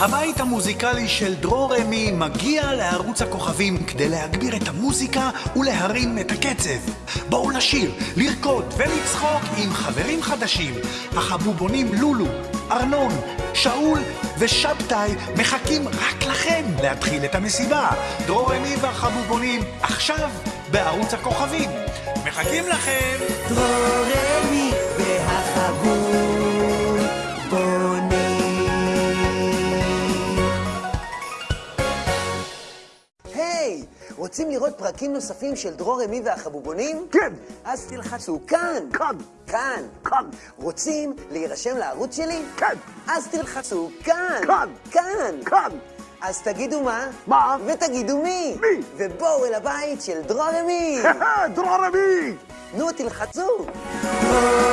הבית המוזיקלי של דרור רמי מגיע לערוץ הכוכבים כדי להגביר את המוזיקה ולהרים את הקצב. בואו לשיר, לרקוד ולצחוק עם חברים חדשים. החבובונים לולו, ארנון, שאול ושבתאי מחכים רק לכם להתחיל את המסיבה. דרור רמי והחבובונים עכשיו בערוץ הכוכבים. מחכים לכם! דרור היי, רוצים לראות פרקים נוספים של דרור רמי והחבובונים? כן. אז תלחצו כאן. כאן. כאן. כאן. רוצים להירשם לערוץ שלי? כן. אז תלחצו כאן. כאן. כאן. כאן. אז תגידו מה? מה? ותגידו מי? מי? ובואו אל הבית של דרור רמי. דרור רמי! נו, תלחצו. דרור